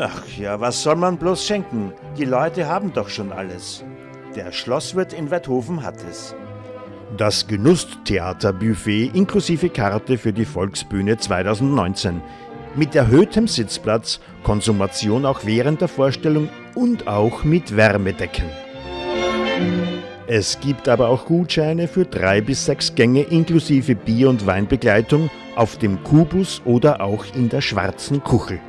Ach ja, was soll man bloß schenken? Die Leute haben doch schon alles. Der Schlosswirt in Werthofen hat es. Das Genusstheaterbuffet inklusive Karte für die Volksbühne 2019. Mit erhöhtem Sitzplatz, Konsumation auch während der Vorstellung und auch mit Wärmedecken. Es gibt aber auch Gutscheine für drei bis sechs Gänge inklusive Bier- und Weinbegleitung auf dem Kubus oder auch in der Schwarzen Kuchel.